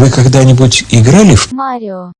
Вы когда-нибудь играли в Марио.